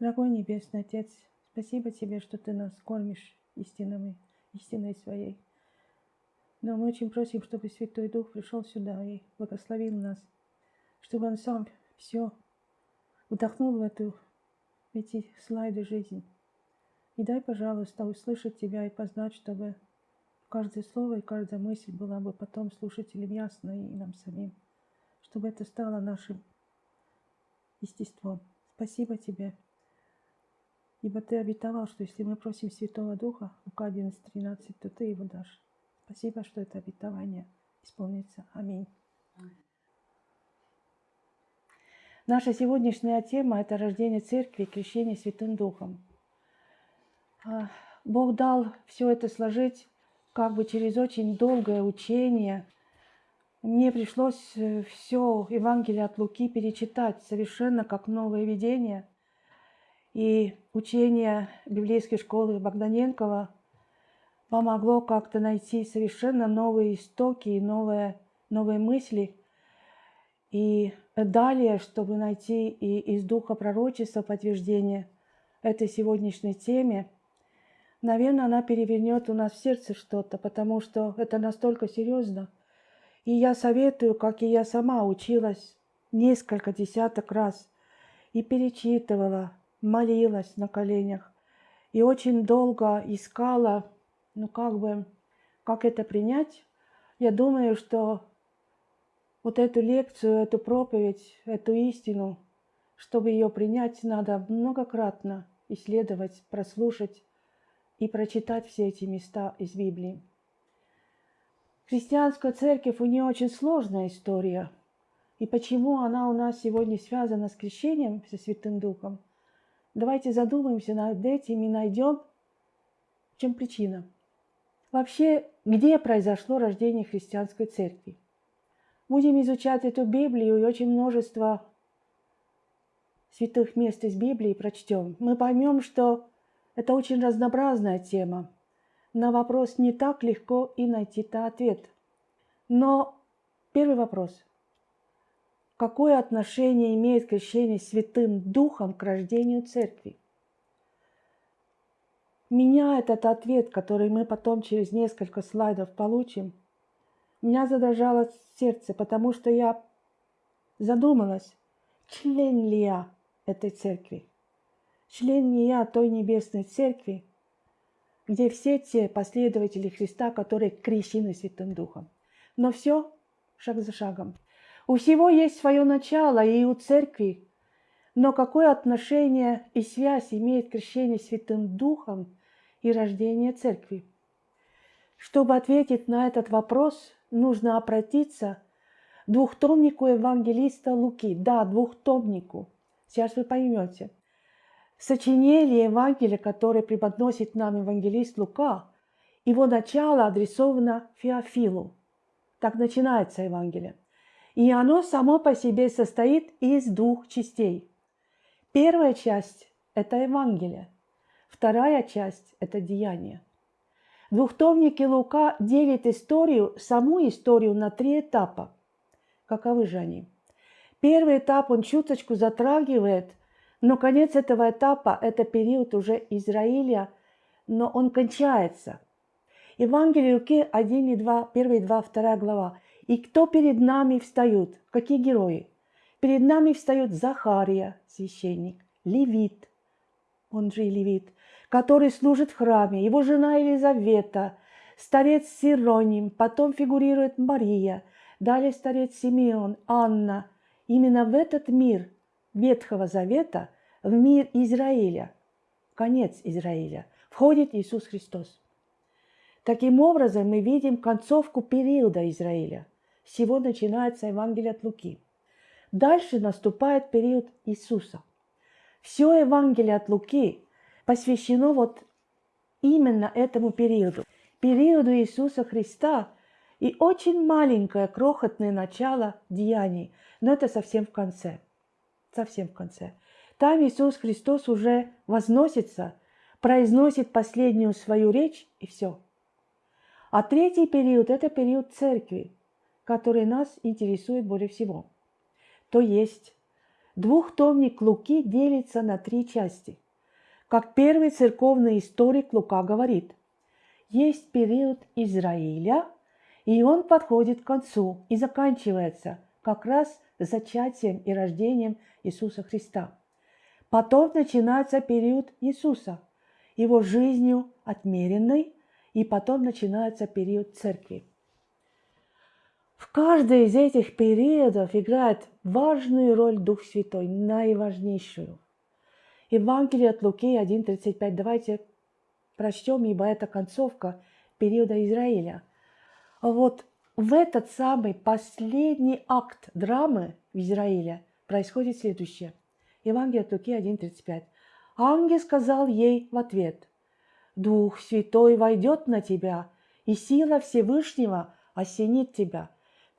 Дорогой Небесный Отец, спасибо Тебе, что Ты нас кормишь истинами, истиной своей. Но мы очень просим, чтобы Святой Дух пришел сюда и благословил нас, чтобы Он сам все вдохнул в, эту, в эти слайды жизни. И дай, пожалуйста, услышать Тебя и познать, чтобы каждое слово и каждая мысль была бы потом слушателям ясно и нам самим, чтобы это стало нашим естеством. Спасибо Тебе. Ибо Ты обетовал, что если мы просим Святого Духа, Лука 11.13, то Ты его дашь. Спасибо, что это обетование исполнится. Аминь. Наша сегодняшняя тема – это рождение церкви и крещение Святым Духом. А, Бог дал все это сложить как бы через очень долгое учение. Мне пришлось э, все Евангелие от Луки перечитать совершенно как новое видение. И учение библейской школы Богданенкова помогло как-то найти совершенно новые истоки и новые, новые мысли. И далее, чтобы найти и из духа пророчества подтверждение этой сегодняшней теме, наверное, она перевернет у нас в сердце что-то, потому что это настолько серьезно. И я советую, как и я сама училась несколько десяток раз и перечитывала, молилась на коленях и очень долго искала ну как бы, как это принять? Я думаю, что вот эту лекцию, эту проповедь, эту истину, чтобы ее принять, надо многократно исследовать, прослушать и прочитать все эти места из Библии. Христианская церковь, у нее очень сложная история. И почему она у нас сегодня связана с крещением со Святым Духом? Давайте задумаемся над этим и найдем, в чем причина. Вообще, где произошло рождение христианской церкви? Будем изучать эту Библию и очень множество святых мест из Библии прочтем. Мы поймем, что это очень разнообразная тема. На вопрос не так легко и найти-то ответ. Но первый вопрос. Какое отношение имеет крещение Святым Духом к рождению церкви? Меня этот ответ, который мы потом через несколько слайдов получим, меня задрожало сердце, потому что я задумалась, член ли я этой церкви, член ли я той небесной церкви, где все те последователи Христа, которые крещены Святым Духом. Но все шаг за шагом. У всего есть свое начало, и у церкви. Но какое отношение и связь имеет крещение Святым Духом и рождения церкви. Чтобы ответить на этот вопрос, нужно обратиться к двухтомнику евангелиста Луки. Да, двухтомнику. Сейчас вы поймете. Сочинение Евангелия, которое преподносит нам евангелист Лука, его начало адресовано Феофилу. Так начинается Евангелие. И оно само по себе состоит из двух частей. Первая часть – это Евангелие – Вторая часть – это деяние. Двухтомники Лука делит историю, саму историю на три этапа. Каковы же они? Первый этап он чуточку затрагивает, но конец этого этапа – это период уже Израиля, но он кончается. Евангелие Луки 1 и 2, 1 и 2, 2 глава. «И кто перед нами встают?» Какие герои? Перед нами встают Захария, священник, Левит, он же и Левит, который служит в храме, его жена Елизавета, старец Сироним, потом фигурирует Мария, далее старец Симеон, Анна. Именно в этот мир Ветхого Завета, в мир Израиля, конец Израиля, входит Иисус Христос. Таким образом, мы видим концовку периода Израиля. Всего начинается Евангелие от Луки. Дальше наступает период Иисуса. Все Евангелие от Луки посвящено вот именно этому периоду, периоду Иисуса Христа и очень маленькое крохотное начало деяний, но это совсем в конце, совсем в конце. Там Иисус Христос уже возносится, произносит последнюю свою речь и все. А третий период – это период церкви, который нас интересует более всего. То есть двухтомник Луки делится на три части. Как первый церковный историк Лука говорит, есть период Израиля, и он подходит к концу и заканчивается как раз зачатием и рождением Иисуса Христа. Потом начинается период Иисуса, его жизнью отмеренной, и потом начинается период церкви. В каждой из этих периодов играет важную роль Дух Святой, наиважнейшую. Евангелие от Луки 1.35. Давайте прочтем, ибо это концовка периода Израиля. Вот в этот самый последний акт драмы в Израиле происходит следующее. Евангелие от Луки 1.35. Ангел сказал ей в ответ, «Дух Святой войдет на тебя, и сила Всевышнего осенит тебя»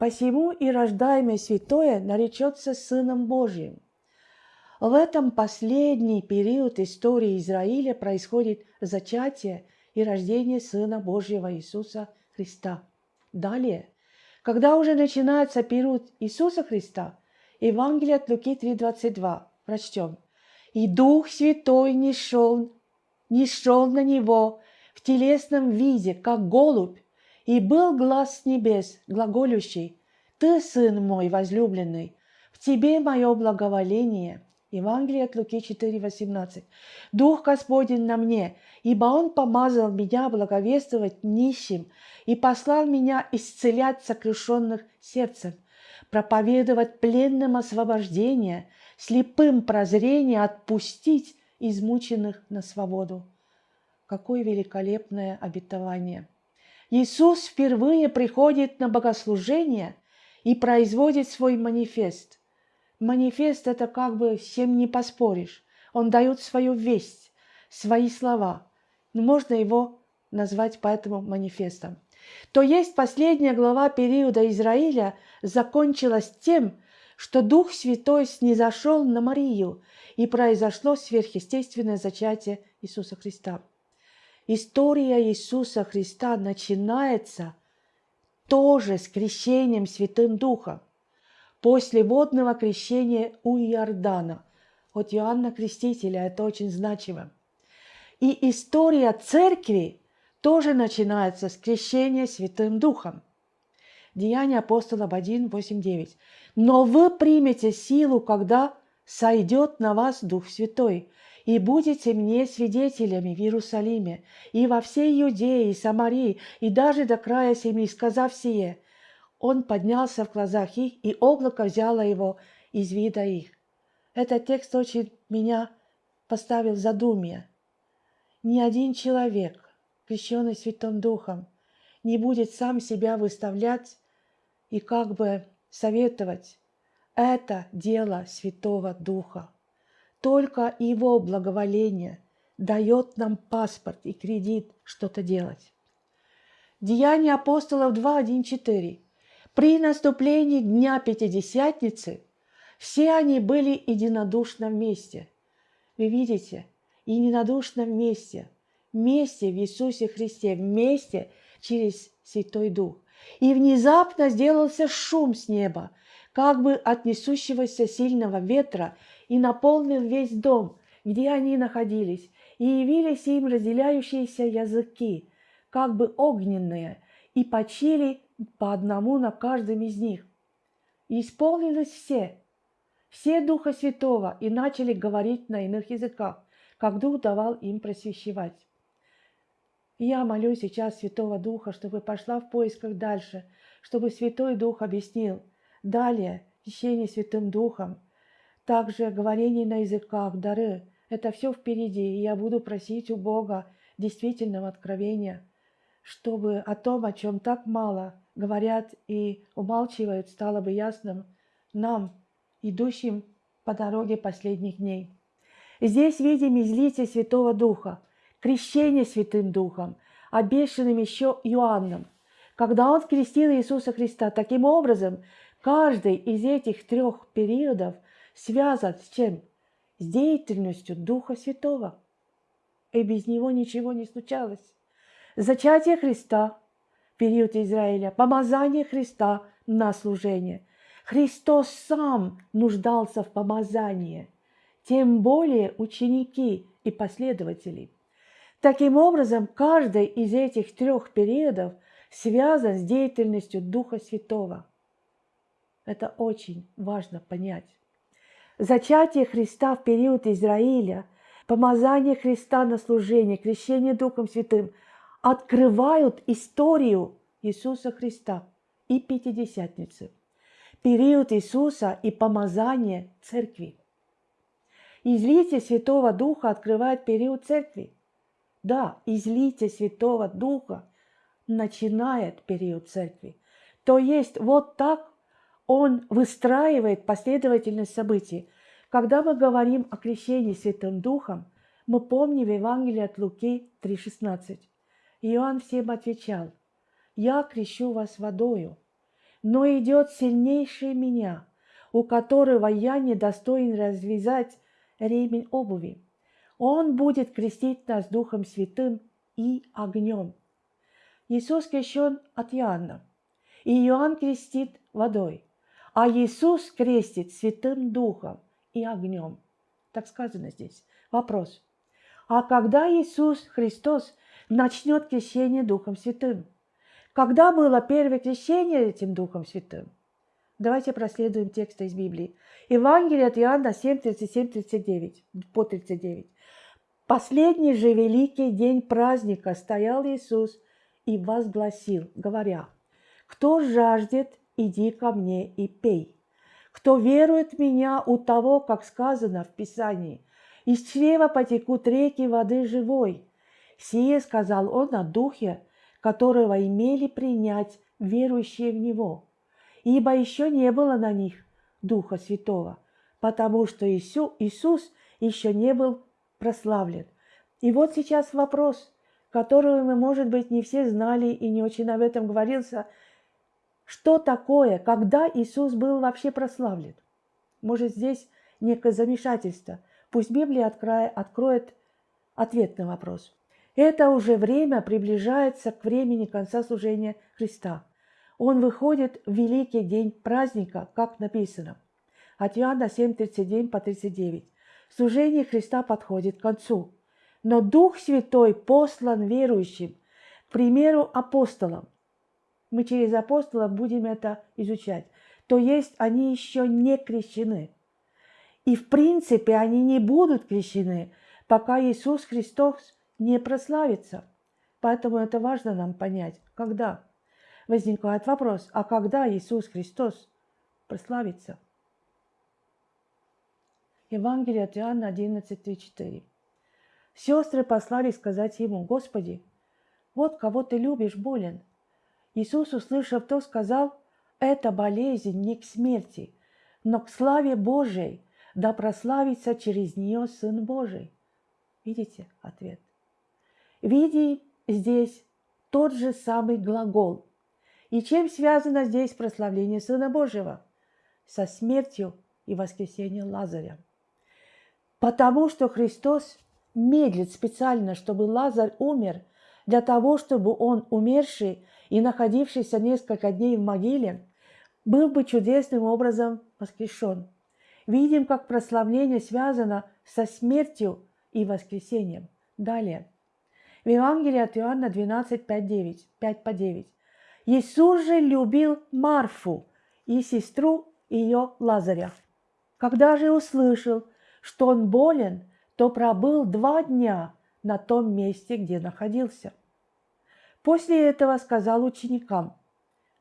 Посему и рождаемое святое наречется Сыном Божьим. В этом последний период истории Израиля происходит зачатие и рождение Сына Божьего Иисуса Христа. Далее, когда уже начинается период Иисуса Христа, Евангелие от Луки 3,22, прочтем. «И Дух Святой не шел, не шел на него в телесном виде, как голубь, и был глаз с небес, глаголющий, «Ты, сын мой возлюбленный, в тебе мое благоволение». Евангелие от Луки 4,18. «Дух Господень на мне, ибо Он помазал меня благовествовать нищим и послал меня исцелять сокрушенных сердцем, проповедовать пленным освобождение, слепым прозрение, отпустить измученных на свободу». Какое великолепное обетование! Иисус впервые приходит на богослужение и производит свой манифест. Манифест – это как бы с чем не поспоришь. Он дает свою весть, свои слова. Но можно его назвать поэтому манифестом. То есть последняя глава периода Израиля закончилась тем, что Дух Святой снизошел на Марию, и произошло сверхъестественное зачатие Иисуса Христа. История Иисуса Христа начинается тоже с крещением Святым Духом. После водного крещения у Иордана. От Иоанна Крестителя это очень значимо. И история церкви тоже начинается с крещения Святым Духом. Деяния апостолов 1, 8, 9. «Но вы примете силу, когда сойдет на вас Дух Святой, и будете мне свидетелями в Иерусалиме, и во всей Иудее, и Самарии, и даже до края земли, сказав сие, он поднялся в глазах их, и облако взяло его из вида их. Этот текст очень меня поставил в задумье. Ни один человек, крещенный Святым Духом, не будет сам себя выставлять и как бы советовать. Это дело Святого Духа. Только Его благоволение дает нам паспорт и кредит что-то делать. Деяния апостолов 2.1.4. При наступлении Дня Пятидесятницы все они были единодушно вместе. Вы видите, единодушно вместе, вместе в Иисусе Христе, вместе через Святой Дух. И внезапно сделался шум с неба, как бы от несущегося сильного ветра, и наполнил весь дом, где они находились, и явились им разделяющиеся языки, как бы огненные, и почили по одному на каждом из них. И исполнились все, все Духа Святого, и начали говорить на иных языках, как Дух давал им просвещевать. я молю сейчас Святого Духа, чтобы пошла в поисках дальше, чтобы Святой Дух объяснил. Далее, течение Святым Духом – также говорение на языках, дары. Это все впереди, и я буду просить у Бога действительного откровения, чтобы о том, о чем так мало говорят и умалчивают, стало бы ясным нам, идущим по дороге последних дней. Здесь видим излитие Святого Духа, крещение Святым Духом, обещанным еще Иоанном. Когда он крестил Иисуса Христа, таким образом, каждый из этих трех периодов – связан с чем? С деятельностью Духа Святого. И без него ничего не случалось. Зачатие Христа, период Израиля, помазание Христа на служение. Христос сам нуждался в помазании, тем более ученики и последователи. Таким образом, каждый из этих трех периодов связан с деятельностью Духа Святого. Это очень важно понять. Зачатие Христа в период Израиля, помазание Христа на служение, крещение Духом Святым открывают историю Иисуса Христа и Пятидесятницы, период Иисуса и помазание Церкви. Излитие Святого Духа открывает период Церкви. Да, излитие Святого Духа начинает период Церкви. То есть вот так он выстраивает последовательность событий. Когда мы говорим о крещении Святым Духом, мы помним Евангелие от Луки 3,16. Иоанн всем отвечал, «Я крещу вас водою, но идет сильнейший меня, у которого я не достоин развязать ремень обуви. Он будет крестить нас Духом Святым и огнем». Иисус крещен от Иоанна, и Иоанн крестит водой – а Иисус крестит Святым Духом и огнем. Так сказано здесь. Вопрос. А когда Иисус Христос начнет крещение Духом Святым? Когда было первое крещение этим Духом Святым? Давайте проследуем тексты из Библии. Евангелие от Иоанна 7, 37, 39, по 39. Последний же великий день праздника стоял Иисус и возгласил, говоря, «Кто жаждет, иди ко мне и пей. Кто верует в меня, у того, как сказано в Писании, из чрева потекут реки воды живой. Сие сказал он о духе, которого имели принять верующие в него. Ибо еще не было на них Духа Святого, потому что Иисус еще не был прославлен. И вот сейчас вопрос, который мы, может быть, не все знали и не очень об этом говорился – что такое, когда Иисус был вообще прославлен? Может, здесь некое замешательство. Пусть Библия откроет ответ на вопрос. Это уже время приближается к времени конца служения Христа. Он выходит в великий день праздника, как написано. От Иоанна 7, 39 по 39. Служение Христа подходит к концу. Но Дух Святой послан верующим, к примеру апостолам, мы через апостолов будем это изучать, то есть они еще не крещены. И в принципе они не будут крещены, пока Иисус Христос не прославится. Поэтому это важно нам понять, когда. Возникает вопрос, а когда Иисус Христос прославится? Евангелие от Иоанна 11:4. Сестры послали сказать ему, Господи, вот кого ты любишь болен – Иисус, услышав то, сказал, «Это болезнь не к смерти, но к славе Божией, да прославится через нее Сын Божий». Видите ответ? Види здесь тот же самый глагол. И чем связано здесь прославление Сына Божьего? Со смертью и воскресением Лазаря. Потому что Христос медлит специально, чтобы Лазарь умер, для того, чтобы он, умерший, и находившийся несколько дней в могиле, был бы чудесным образом воскрешен. Видим, как прославление связано со смертью и воскресением. Далее. В Евангелии от Иоанна 12, 5, 9, 5 по 9. Иисус же любил Марфу и сестру ее Лазаря. Когда же услышал, что он болен, то пробыл два дня на том месте, где находился. После этого сказал ученикам,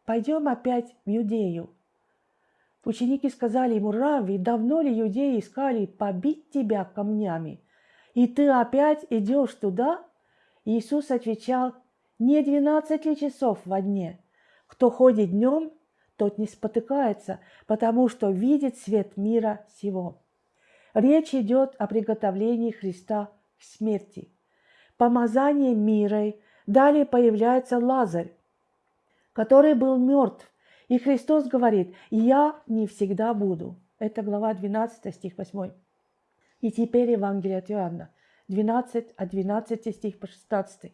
пойдем опять в Юдею. Ученики сказали ему, Рави, давно ли юдеи искали побить тебя камнями? И ты опять идешь туда? Иисус отвечал, не двенадцать ли часов во дне? Кто ходит днем, тот не спотыкается, потому что видит свет мира сего. Речь идет о приготовлении Христа смерти. Помазание мирой – Далее появляется Лазарь, который был мертв. И Христос говорит, я не всегда буду. Это глава 12, стих 8. И теперь Евангелие от Иоанна, 12, от 12 стих по 16.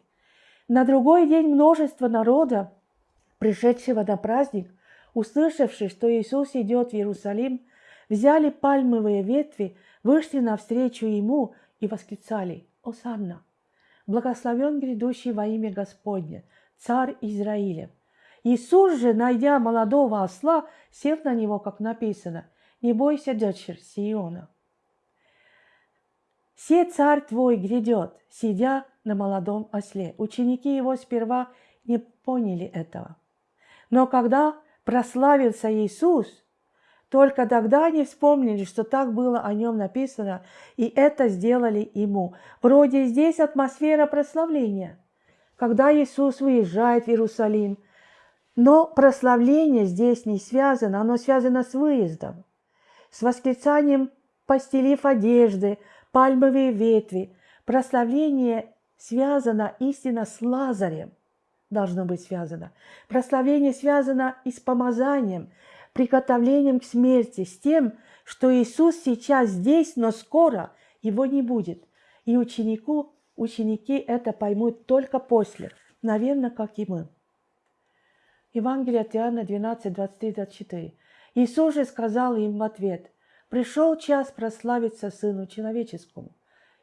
На другой день множество народа, пришедшего на праздник, услышавши, что Иисус идет в Иерусалим, взяли пальмовые ветви, вышли навстречу Ему и восклицали «Осанна! Благословен грядущий во имя Господне, царь Израиля!» Иисус же, найдя молодого осла, сел на него, как написано, «Не бойся, дочерь Сиона». «Се царь твой грядет, сидя на молодом осле». Ученики его сперва не поняли этого. Но когда прославился Иисус, только тогда они вспомнили, что так было о нем написано, и это сделали ему. Вроде здесь атмосфера прославления, когда Иисус выезжает в Иерусалим. Но прославление здесь не связано, оно связано с выездом, с восклицанием постелив одежды, пальмовые ветви. Прославление связано истинно с Лазарем, должно быть связано. Прославление связано и с помазанием, приготовлением к смерти, с тем, что Иисус сейчас здесь, но скоро его не будет. И ученику, ученики это поймут только после, наверное, как и мы. Евангелие от Иоанна 12, 23, 24. Иисус же сказал им в ответ, «Пришел час прославиться Сыну Человеческому.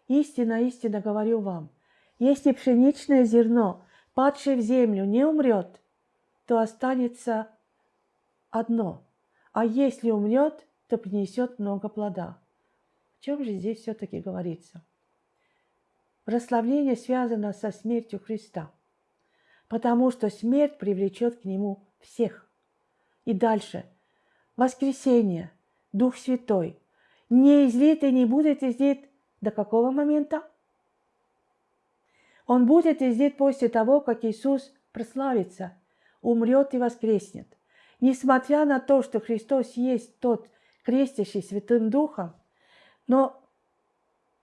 Истинно, истинно говорю вам, если пшеничное зерно – падший в землю, не умрет, то останется одно, а если умрет, то принесет много плода. В чем же здесь все-таки говорится? Прославление связано со смертью Христа, потому что смерть привлечет к Нему всех. И дальше. Воскресение, Дух Святой, не излит и не будет излит до какого момента? Он будет издет после того, как Иисус прославится, умрет и воскреснет. Несмотря на то, что Христос есть тот, крестящий Святым Духом, но,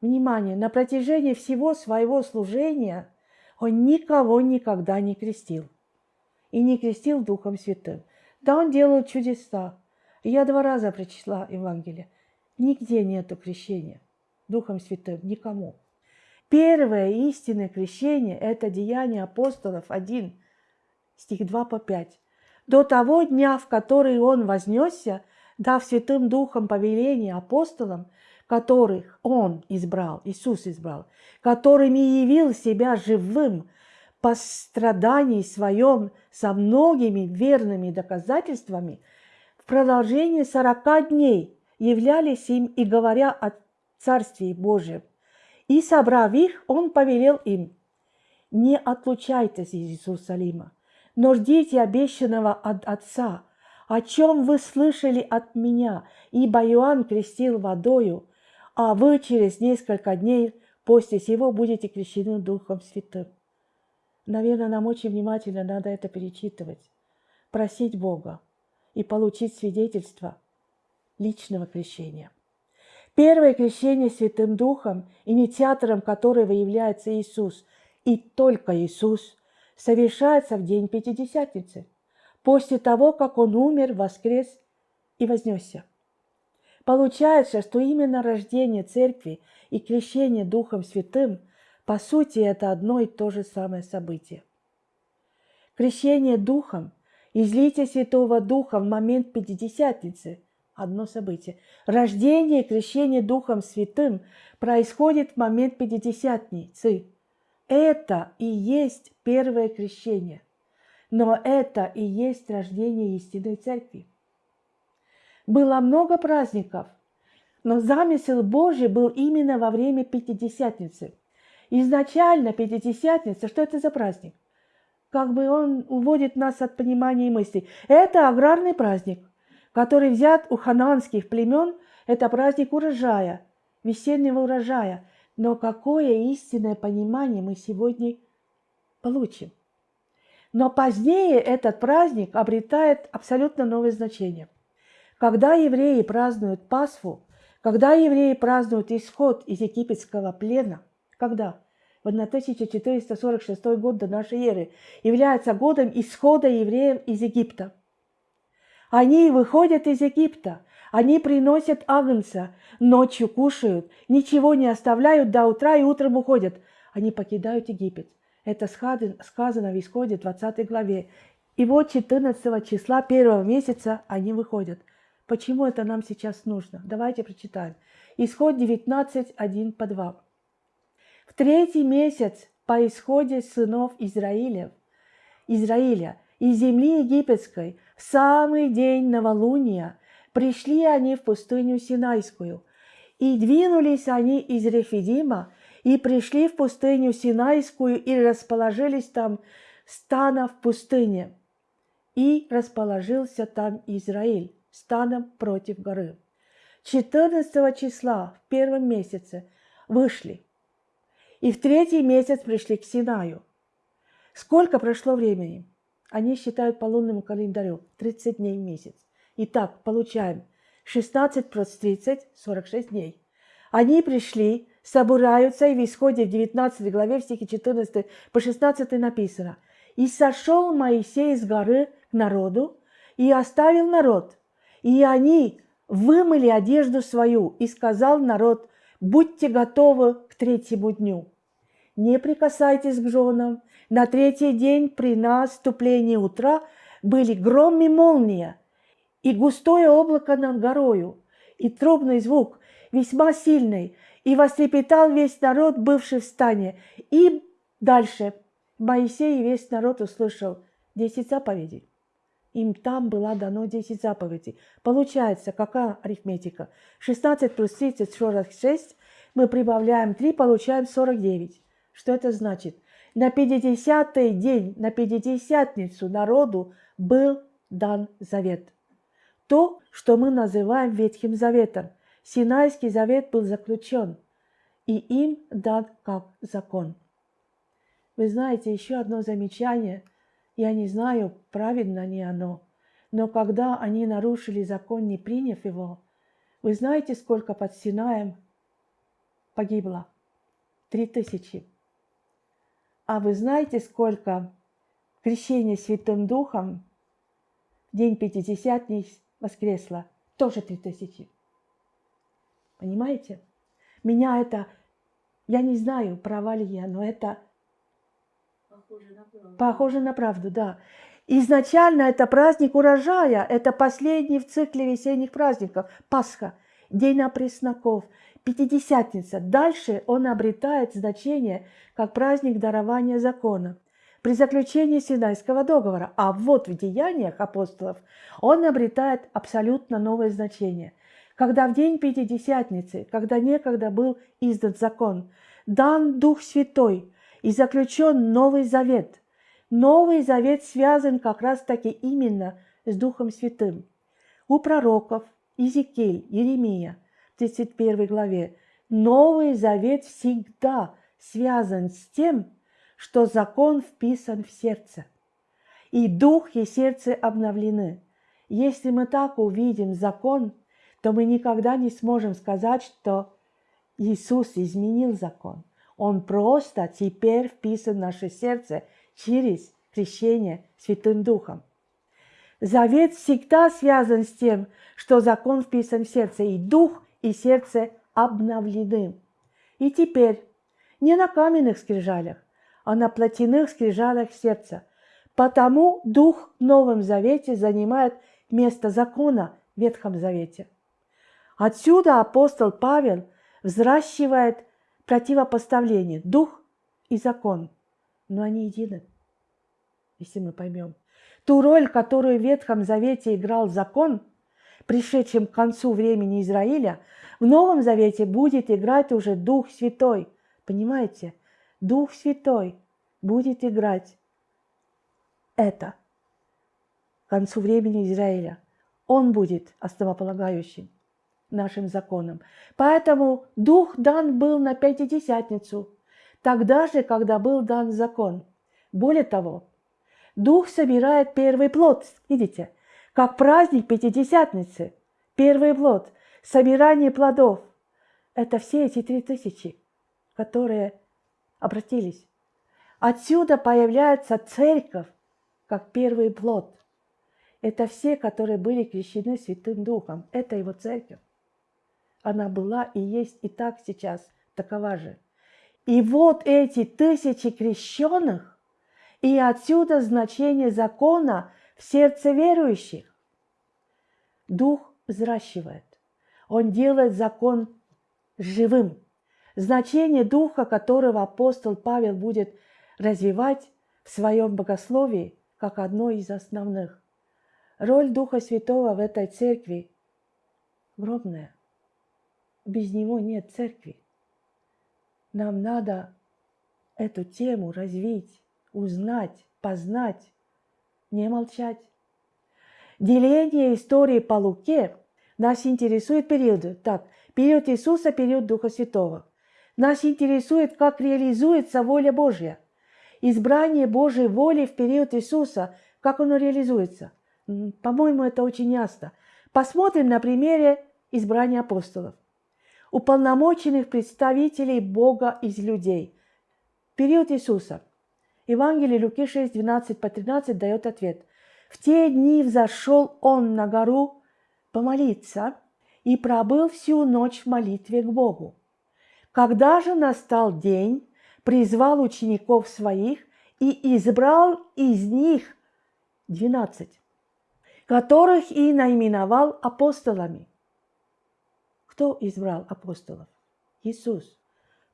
внимание, на протяжении всего своего служения Он никого никогда не крестил. И не крестил Духом Святым. Да, Он делал чудеса. Я два раза прочитала Евангелие. Нигде нету крещения Духом Святым, никому. Первое истинное крещение – это деяние апостолов 1, стих 2 по 5. До того дня, в который он вознесся, дав Святым Духом повеление апостолам, которых он избрал, Иисус избрал, которыми явил себя живым по страдании своем со многими верными доказательствами, в продолжении сорока дней являлись им и говоря о Царстве Божьем, и, собрав их, он повелел им, «Не отлучайтесь из Иерусалима, но ждите обещанного от Отца, о чем вы слышали от меня, ибо Иоанн крестил водою, а вы через несколько дней после сего будете крещены Духом Святым». Наверное, нам очень внимательно надо это перечитывать, просить Бога и получить свидетельство личного крещения – Первое крещение Святым Духом, инициатором которого является Иисус, и только Иисус, совершается в день Пятидесятницы, после того, как Он умер, воскрес и вознесся. Получается, что именно рождение Церкви и крещение Духом Святым, по сути, это одно и то же самое событие. Крещение Духом, излитие Святого Духа в момент Пятидесятницы – одно событие. Рождение и крещение Духом Святым происходит в момент Пятидесятницы. Это и есть первое крещение. Но это и есть рождение истинной церкви. Было много праздников, но замысел Божий был именно во время Пятидесятницы. Изначально Пятидесятница, что это за праздник? Как бы он уводит нас от понимания и мыслей. Это аграрный праздник который взят у хананских племен, это праздник урожая, весеннего урожая. Но какое истинное понимание мы сегодня получим? Но позднее этот праздник обретает абсолютно новое значение. Когда евреи празднуют Пасху, когда евреи празднуют исход из египетского плена, когда? В 1446 год до нашей эры является годом исхода евреев из Египта – они выходят из Египта, они приносят агнца, ночью кушают, ничего не оставляют до утра и утром уходят. Они покидают Египет. Это сказано в Исходе 20 главе. И вот 14 числа первого месяца они выходят. Почему это нам сейчас нужно? Давайте прочитаем. Исход 19, 1 по 2. В третий месяц по исходе сынов Израиля, Израиля из земли египетской в самый день новолуния пришли они в пустыню Синайскую. И двинулись они из Рефидима и пришли в пустыню Синайскую и расположились там стана в пустыне. И расположился там Израиль станом против горы. 14 числа в первом месяце вышли. И в третий месяц пришли к Синаю. Сколько прошло времени? Они считают по лунному календарю 30 дней в месяц. Итак, получаем 16 плюс 30 – 46 дней. Они пришли, собираются, и в исходе в 19 главе, в стихе 14 по 16 написано «И сошел Моисей с горы к народу, и оставил народ, и они вымыли одежду свою, и сказал народ, будьте готовы к третьему дню. Не прикасайтесь к женам. На третий день при наступлении утра были гром и молния, и густое облако над горою, и трубный звук, весьма сильный, и вострепетал весь народ, бывший в стане. И дальше Моисей и весь народ услышал десять заповедей. Им там была дано 10 заповедей. Получается, какая арифметика? 16 плюс 30, 46. Мы прибавляем 3, получаем 49. Что это значит? На 50-й день, на Пятидесятницу народу был дан завет. То, что мы называем Ветхим Заветом. Синайский завет был заключен, и им дан как закон. Вы знаете, еще одно замечание – я не знаю, правильно ли оно, но когда они нарушили закон, не приняв его, вы знаете, сколько под Синаем погибло? Три тысячи. А вы знаете, сколько крещение Святым Духом в день Пятидесятний воскресло? Тоже три тысячи. Понимаете? Меня это, я не знаю, права ли я, но это Похоже на правду. Похоже на правду, да. Изначально это праздник урожая, это последний в цикле весенних праздников, Пасха, День опресноков, Пятидесятница. Дальше он обретает значение как праздник дарования закона. При заключении Синайского договора, а вот в деяниях апостолов он обретает абсолютно новое значение. Когда в день Пятидесятницы, когда некогда был издан закон, дан Дух Святой – и заключен Новый Завет. Новый Завет связан как раз-таки именно с Духом Святым. У пророков Иезекииль, Еремия, в 31 главе, Новый Завет всегда связан с тем, что закон вписан в сердце. И дух и сердце обновлены. Если мы так увидим закон, то мы никогда не сможем сказать, что Иисус изменил закон. Он просто теперь вписан в наше сердце через крещение Святым Духом. Завет всегда связан с тем, что закон вписан в сердце, и дух, и сердце обновлены. И теперь не на каменных скрижалях, а на плотяных скрижалях сердца. Потому дух в Новом Завете занимает место закона в Ветхом Завете. Отсюда апостол Павел взращивает противопоставление дух и закон, но они едины, если мы поймем. Ту роль, которую в Ветхом Завете играл закон, пришедшим к концу времени Израиля, в Новом Завете будет играть уже Дух Святой. Понимаете? Дух Святой будет играть это к концу времени Израиля. Он будет основополагающим нашим законам. Поэтому дух дан был на Пятидесятницу, тогда же, когда был дан закон. Более того, дух собирает первый плод, видите, как праздник Пятидесятницы, первый плод, собирание плодов. Это все эти три тысячи, которые обратились. Отсюда появляется церковь, как первый плод. Это все, которые были крещены Святым Духом. Это его церковь. Она была и есть и так сейчас такова же. И вот эти тысячи крещенных, И отсюда значение закона в сердце верующих. Дух взращивает. Он делает закон живым. Значение духа, которого апостол Павел будет развивать в своем богословии, как одно из основных. Роль Духа Святого в этой церкви огромная. Без него нет церкви. Нам надо эту тему развить, узнать, познать, не молчать. Деление истории по Луке нас интересует периоды. Так, период Иисуса, период Духа Святого. Нас интересует, как реализуется воля Божья. Избрание Божьей воли в период Иисуса, как оно реализуется. По-моему, это очень ясно. Посмотрим на примере избрания апостолов. Уполномоченных представителей Бога из людей. Период Иисуса. Евангелие Луки 6, 12 по 13 дает ответ. В те дни взошел он на гору помолиться и пробыл всю ночь в молитве к Богу. Когда же настал день, призвал учеников своих и избрал из них двенадцать, которых и наименовал апостолами. Кто избрал апостолов? Иисус.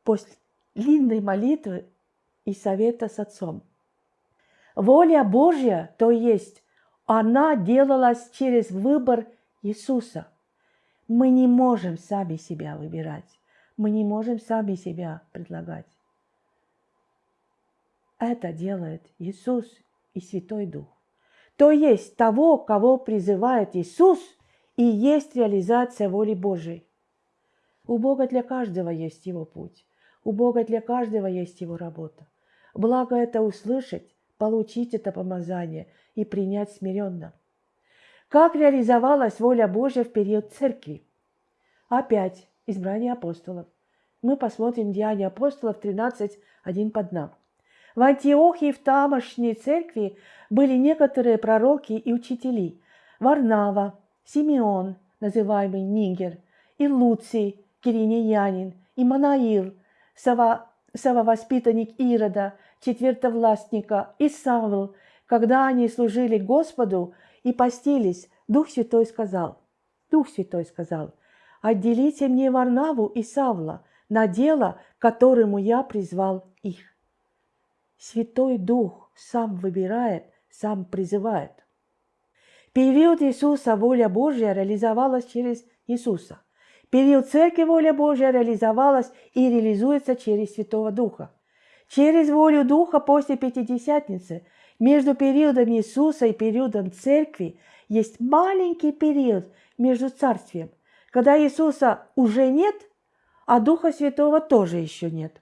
После длинной молитвы и совета с Отцом. Воля Божья, то есть она делалась через выбор Иисуса. Мы не можем сами себя выбирать. Мы не можем сами себя предлагать. Это делает Иисус и Святой Дух. То есть того, кого призывает Иисус, и есть реализация воли Божией. У Бога для каждого есть его путь. У Бога для каждого есть его работа. Благо это услышать, получить это помазание и принять смиренно. Как реализовалась воля Божья в период церкви? Опять избрание апостолов. Мы посмотрим Деяния апостолов 13, 1 по 2. В Антиохии в тамошней церкви были некоторые пророки и учители. Варнава, Симеон, называемый Нигер, и Луций, киринеянин, и Манаил, сововоспитанник Ирода, четвертовластника, и Савл, когда они служили Господу и постились, Дух Святой сказал, Дух Святой сказал, «Отделите мне Варнаву и Савла на дело, которому я призвал их». Святой Дух сам выбирает, сам призывает. Период Иисуса воля Божья реализовалась через Иисуса. Период Церкви воля Божья реализовалась и реализуется через Святого Духа. Через волю Духа после Пятидесятницы между периодом Иисуса и периодом Церкви есть маленький период между Царствием, когда Иисуса уже нет, а Духа Святого тоже еще нет.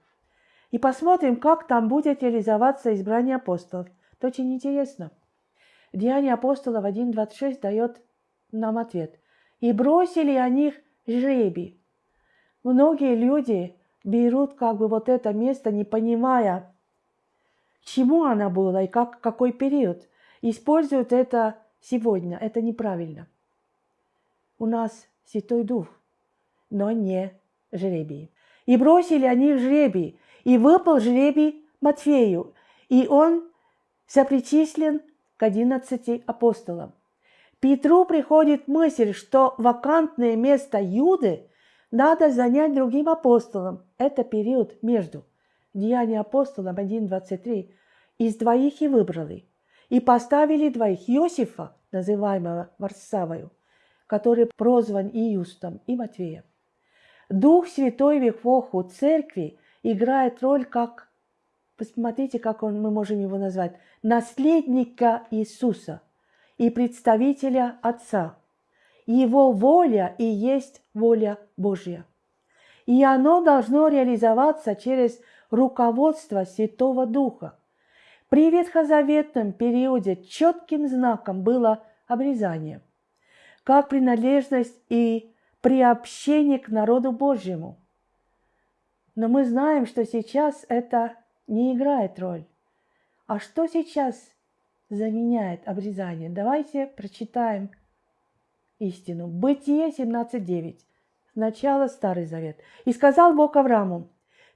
И посмотрим, как там будет реализоваться избрание апостолов. Это очень интересно. Деяние апостолов 1.26 дает нам ответ. «И бросили о них жребий. Многие люди берут как бы вот это место, не понимая, чему она была и как, какой период. Используют это сегодня. Это неправильно. У нас Святой Дух, но не жребий. И бросили они жребий, и выпал жребий Матфею, и он запричислен к одиннадцати апостолам. Петру приходит мысль, что вакантное место Юды надо занять другим апостолом. Это период между. Деяния апостолов 1.23. Из двоих и выбрали. И поставили двоих Иосифа, называемого Варсавою, который прозван Иустом и Матвеем. Дух Святой в эпоху церкви играет роль как, посмотрите, как он, мы можем его назвать, наследника Иисуса – и представителя Отца. Его воля и есть воля Божья. И оно должно реализоваться через руководство Святого Духа. При ветхозаветном периоде четким знаком было обрезание, как принадлежность и приобщение к народу Божьему. Но мы знаем, что сейчас это не играет роль. А что сейчас заменяет обрезание. Давайте прочитаем истину. Бытие 17.9. Сначала Старый Завет. «И сказал Бог Аврааму,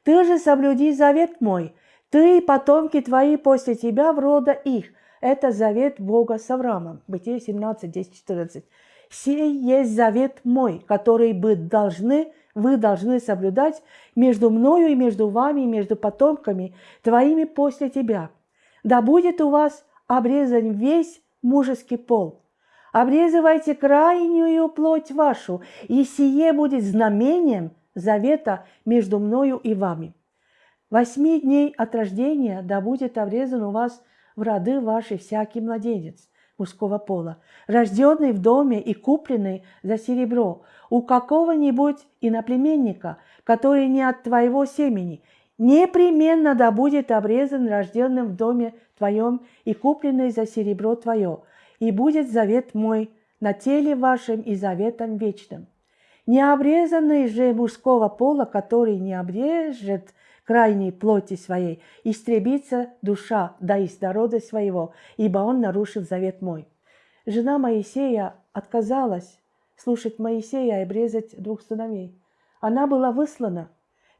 «Ты же соблюди завет мой, Ты и потомки твои после тебя в рода их. Это завет Бога с Авраамом. Бытие 17, 10, 14. «Сей есть завет мой, который бы должны, вы должны соблюдать между мною и между вами, и между потомками твоими после тебя. Да будет у вас обрезан весь мужеский пол. Обрезывайте крайнюю плоть вашу, и сие будет знамением завета между мною и вами. Восьми дней от рождения да будет обрезан у вас в роды ваши всякий младенец мужского пола, рожденный в доме и купленный за серебро у какого-нибудь иноплеменника, который не от твоего семени, непременно да будет обрезан рожденным в доме твоем и купленный за серебро твое, и будет завет мой на теле вашем и заветом вечным. Необрезанный же мужского пола, который не обрежет крайней плоти своей, истребится душа, да из народа своего, ибо он нарушил завет мой. Жена Моисея отказалась слушать Моисея и обрезать двух сыновей. Она была выслана.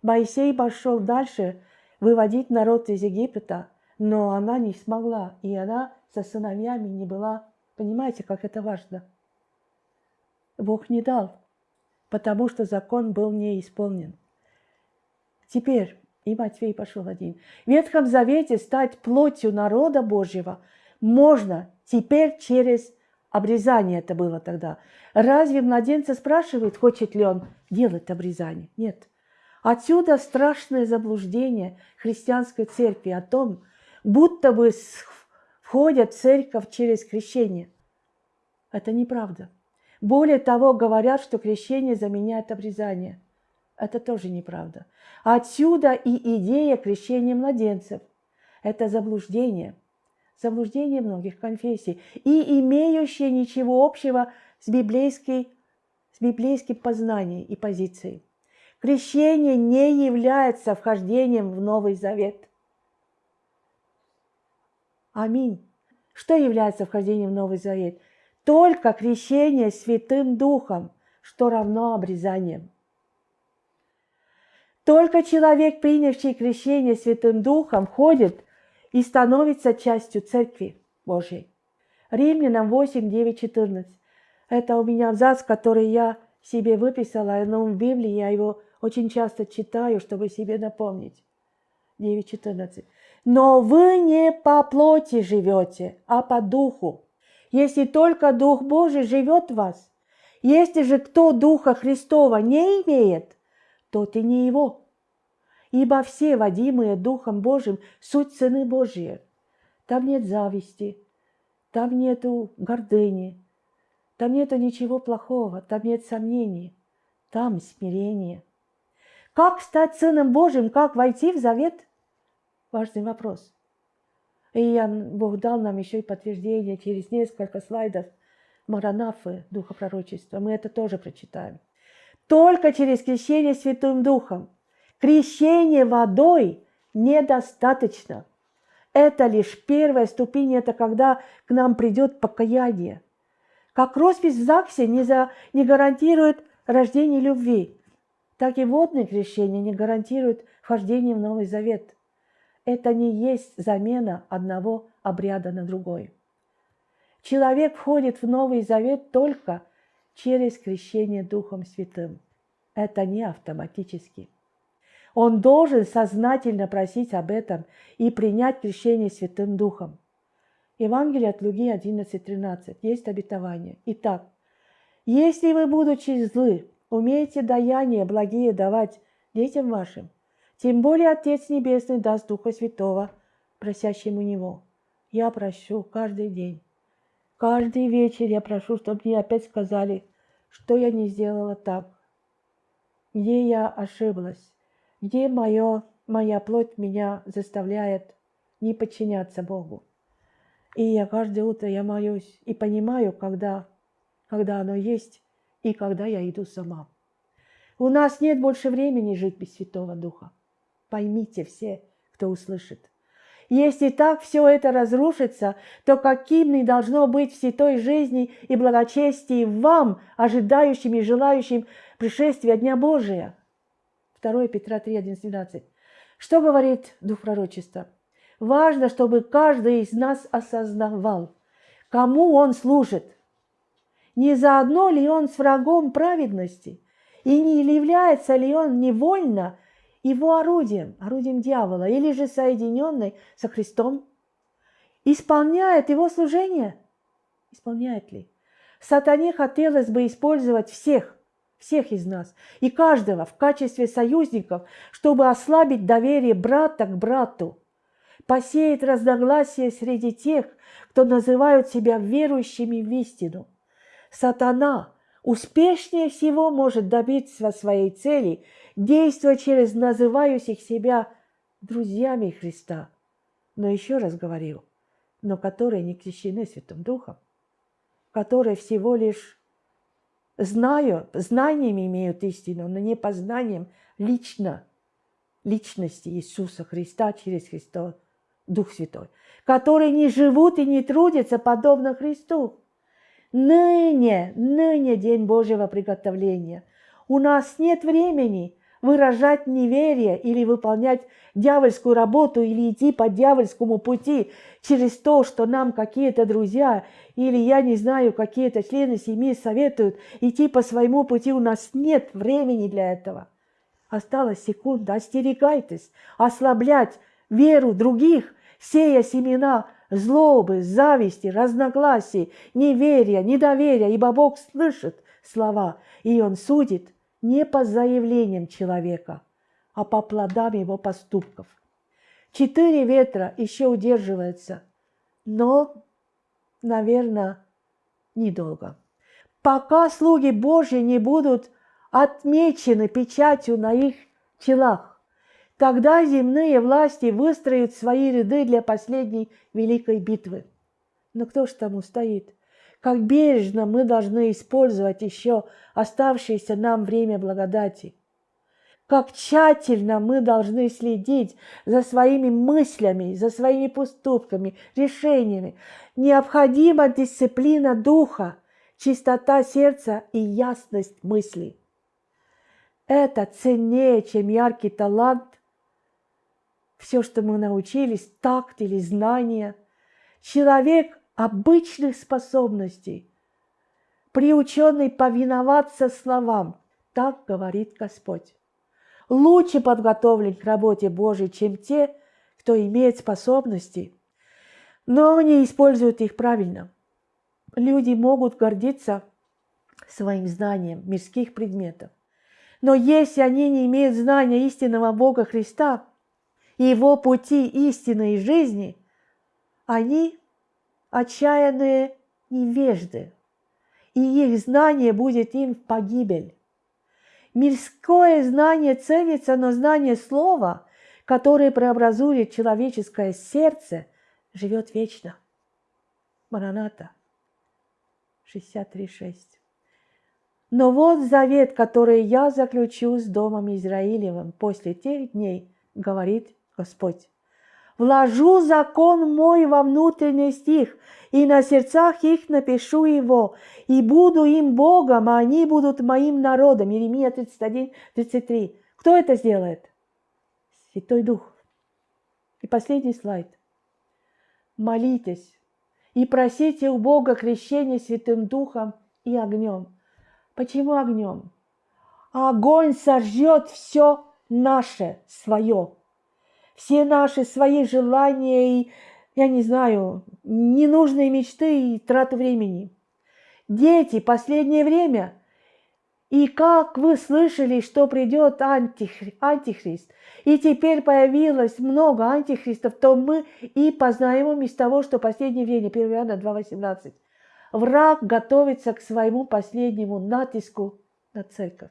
Моисей пошел дальше выводить народ из Египта, но она не смогла, и она со сыновьями не была. Понимаете, как это важно? Бог не дал, потому что закон был не исполнен. Теперь и Матфей пошел один. В Ветхом Завете стать плотью народа Божьего можно теперь через обрезание это было тогда. Разве младенца спрашивает, хочет ли он делать обрезание? Нет. Отсюда страшное заблуждение христианской церкви о том, будто бы входят в церковь через крещение. Это неправда. Более того, говорят, что крещение заменяет обрезание – это тоже неправда. Отсюда и идея крещения младенцев. Это заблуждение. Заблуждение многих конфессий. И имеющее ничего общего с, библейской, с библейским познанием и позицией. Крещение не является вхождением в Новый Завет. Аминь. Что является вхождением в Новый Завет? Только крещение Святым Духом, что равно обрезанием. Только человек, принявший крещение Святым Духом, входит и становится частью Церкви Божьей. Римлянам 8, 9, 14. Это у меня абзац, который я себе выписала, но в Библии я его очень часто читаю, чтобы себе напомнить. 9.14. «Но вы не по плоти живете, а по духу, если только Дух Божий живет в вас. Если же кто Духа Христова не имеет, тот и не его. Ибо все, водимые Духом Божьим, суть сыны Божьи. Там нет зависти, там нету гордыни, там нету ничего плохого, там нет сомнений, там смирение. Как стать сыном Божьим, как войти в завет? Важный вопрос. И я, Бог дал нам еще и подтверждение через несколько слайдов Маранафы, Духа пророчества. Мы это тоже прочитаем. Только через крещение Святым Духом. Крещение водой недостаточно. Это лишь первая ступень, это когда к нам придет покаяние. Как роспись в ЗАГСе не, за, не гарантирует рождение любви, так и водное крещение не гарантирует вхождение в Новый Завет. Это не есть замена одного обряда на другой. Человек входит в Новый Завет только через крещение Духом Святым. Это не автоматически. Он должен сознательно просить об этом и принять крещение Святым Духом. Евангелие от Луги 11.13. Есть обетование. Итак, если вы, будучи злы, умеете даяние благие давать детям вашим, тем более Отец Небесный даст Духа Святого, просящим у Него. Я прощу каждый день. Каждый вечер я прошу, чтобы мне опять сказали, что я не сделала так, где я ошиблась, где мое, моя плоть меня заставляет не подчиняться Богу. И я каждое утро я молюсь и понимаю, когда, когда оно есть и когда я иду сама. У нас нет больше времени жить без Святого Духа. Поймите все, кто услышит. Если так все это разрушится, то каким не должно быть в святой жизни и благочестии вам, ожидающим и желающим пришествия Дня Божия? 2 Петра 3, 11, 12. Что говорит Дух Пророчества? Важно, чтобы каждый из нас осознавал, кому он служит. Не заодно ли он с врагом праведности? И не является ли он невольно его орудием, орудием дьявола, или же соединенный со Христом? Исполняет его служение? Исполняет ли? Сатане хотелось бы использовать всех, всех из нас и каждого в качестве союзников, чтобы ослабить доверие брата к брату, посеять разногласия среди тех, кто называют себя верующими в истину. Сатана успешнее всего может добиться своей цели, действуя через называющих себя друзьями Христа. Но еще раз говорю, но которые не крещены Святым Духом, которые всего лишь знаю, знаниями имеют истину, но не познанием лично личности Иисуса Христа через Христа, Дух Святой, которые не живут и не трудятся подобно Христу. Ныне, ныне день Божьего приготовления. У нас нет времени выражать неверие или выполнять дьявольскую работу или идти по дьявольскому пути через то, что нам какие-то друзья или, я не знаю, какие-то члены семьи советуют идти по своему пути. У нас нет времени для этого. Осталась секунда. Остерегайтесь ослаблять веру других, сея семена злобы, зависти, разногласий, неверия, недоверия, ибо Бог слышит слова, и Он судит – не по заявлениям человека, а по плодам его поступков. Четыре ветра еще удерживаются, но, наверное, недолго. Пока слуги Божьи не будут отмечены печатью на их челах, тогда земные власти выстроят свои ряды для последней великой битвы. Но кто ж там устоит? Как бережно мы должны использовать еще оставшееся нам время благодати. Как тщательно мы должны следить за своими мыслями, за своими поступками, решениями. Необходима дисциплина духа, чистота сердца и ясность мыслей. Это ценнее, чем яркий талант, все, что мы научились, такт или знания. Человек обычных способностей, приученный повиноваться словам. Так говорит Господь. Лучше подготовлен к работе Божьей, чем те, кто имеет способности, но не используют их правильно. Люди могут гордиться своим знанием мирских предметов. Но если они не имеют знания истинного Бога Христа Его пути истины и жизни, они отчаянные невежды, и их знание будет им в погибель. Мирское знание ценится, но знание слова, которое преобразует человеческое сердце, живет вечно. Мараната 63.6. Но вот завет, который я заключу с Домом Израилевым после тех дней, говорит Господь вложу закон мой во внутренний стих, и на сердцах их напишу его, и буду им Богом, а они будут моим народом. Иеремия 31, 33. Кто это сделает? Святой Дух. И последний слайд. Молитесь и просите у Бога крещения Святым Духом и огнем. Почему огнем? Огонь сожжет все наше, свое все наши свои желания и, я не знаю, ненужные мечты и трату времени. Дети, последнее время, и как вы слышали, что придет антихри, антихрист, и теперь появилось много антихристов, то мы и познаем из того, что последнее время, 1 Иоанна 2,18, враг готовится к своему последнему натиску на церковь.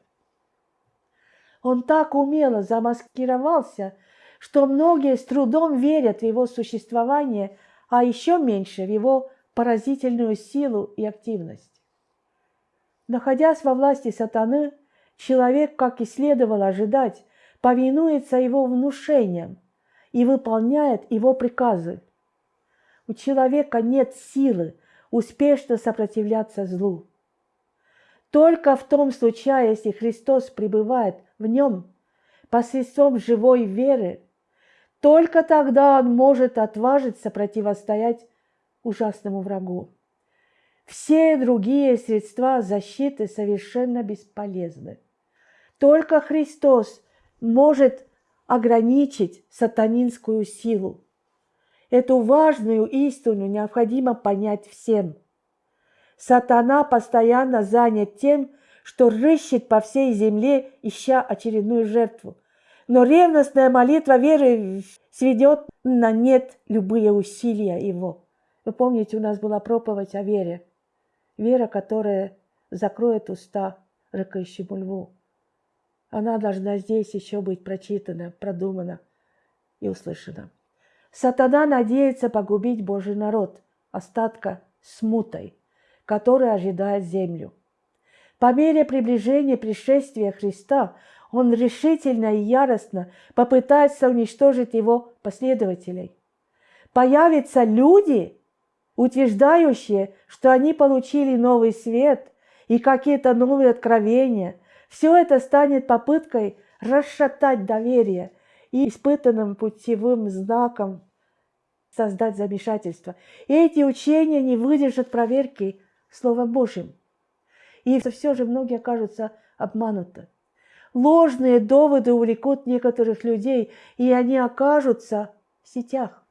Он так умело замаскировался – что многие с трудом верят в его существование, а еще меньше в его поразительную силу и активность. Находясь во власти сатаны, человек, как и следовало ожидать, повинуется его внушениям и выполняет его приказы. У человека нет силы успешно сопротивляться злу. Только в том случае, если Христос пребывает в нем, посредством живой веры Только тогда он может отважиться противостоять ужасному врагу. Все другие средства защиты совершенно бесполезны. Только Христос может ограничить сатанинскую силу. Эту важную истину необходимо понять всем. Сатана постоянно занят тем, что рыщет по всей земле, ища очередную жертву. Но ревностная молитва веры сведет на нет любые усилия его. Вы помните, у нас была проповедь о вере. Вера, которая закроет уста рыкающему льву. Она должна здесь еще быть прочитана, продумана и услышана. Сатана надеется погубить Божий народ, остатка смутой, который ожидает землю. По мере приближения пришествия Христа он решительно и яростно попытается уничтожить его последователей. Появятся люди, утверждающие, что они получили новый свет и какие-то новые откровения. Все это станет попыткой расшатать доверие и испытанным путевым знаком создать замешательство. И эти учения не выдержат проверки Словом Божьим. И все же многие окажутся обмануты. Ложные доводы увлекут некоторых людей, и они окажутся в сетях.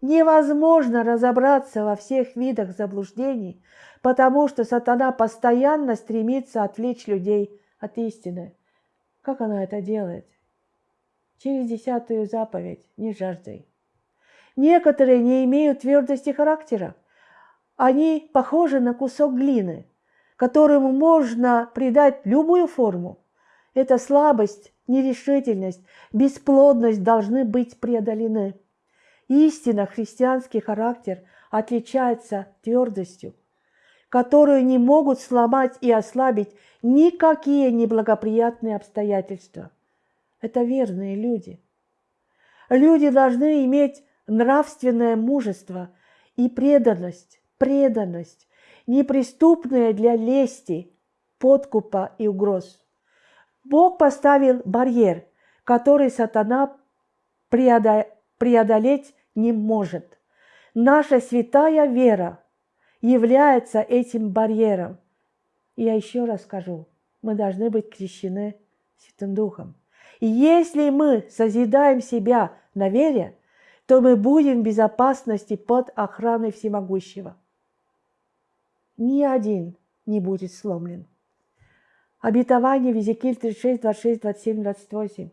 Невозможно разобраться во всех видах заблуждений, потому что сатана постоянно стремится отвлечь людей от истины. Как она это делает? Через десятую заповедь «Не жаждай». Некоторые не имеют твердости характера. Они похожи на кусок глины, которому можно придать любую форму. Эта слабость, нерешительность, бесплодность должны быть преодолены. Истинно христианский характер отличается твердостью, которую не могут сломать и ослабить никакие неблагоприятные обстоятельства. Это верные люди. Люди должны иметь нравственное мужество и преданность, преданность, неприступная для лести, подкупа и угроз. Бог поставил барьер, который сатана преодолеть не может. Наша святая вера является этим барьером. Я еще раз скажу, мы должны быть крещены Святым Духом. И если мы созидаем себя на вере, то мы будем в безопасности под охраной Всемогущего. Ни один не будет сломлен. Обетование в Езекииль 36, 26, 27, 28.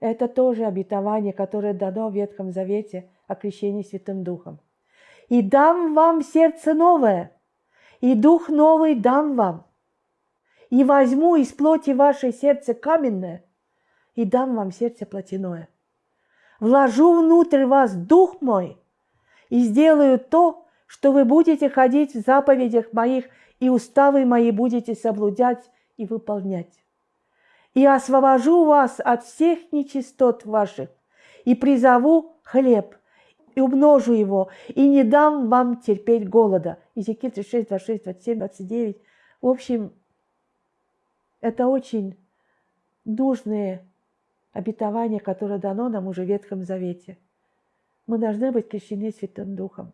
Это тоже обетование, которое дано в Ветхом Завете о крещении Святым Духом. «И дам вам сердце новое, и дух новый дам вам, и возьму из плоти вашей сердце каменное, и дам вам сердце плотяное. Вложу внутрь вас дух мой, и сделаю то, что вы будете ходить в заповедях моих, и уставы мои будете соблюдать, и выполнять. И освобожу вас от всех нечистот ваших, и призову хлеб, и умножу его, и не дам вам терпеть голода. Иезекииль 36, 26, 27, 29. В общем, это очень нужные обетования, которое дано нам уже в Ветхом Завете. Мы должны быть крещены Святым Духом.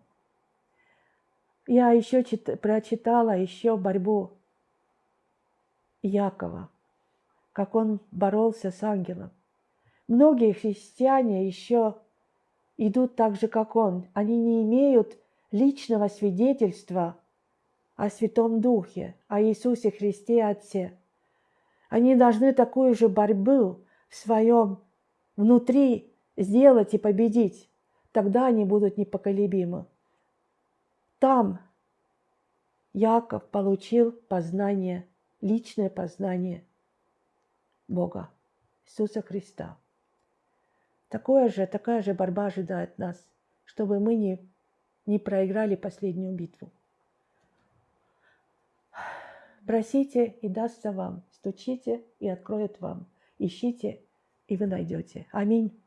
Я еще чит... прочитала еще борьбу Якова, как он боролся с ангелом. Многие христиане еще идут так же, как он. Они не имеют личного свидетельства о Святом Духе, о Иисусе Христе Отце. Они должны такую же борьбу в своем внутри сделать и победить. Тогда они будут непоколебимы. Там Яков получил познание личное познание Бога, Иисуса Христа. Такое же, такая же борьба ожидает нас, чтобы мы не, не проиграли последнюю битву. Просите, и дастся вам. Стучите, и откроют вам. Ищите, и вы найдете. Аминь.